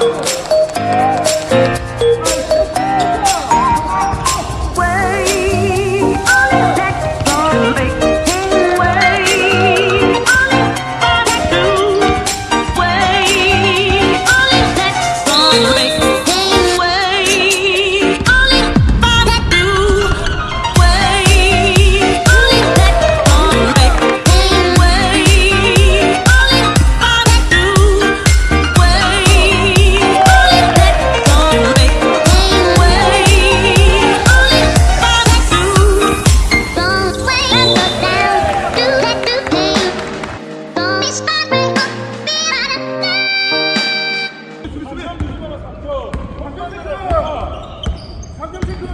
아 남았어. 3점 체크! 3점 체크!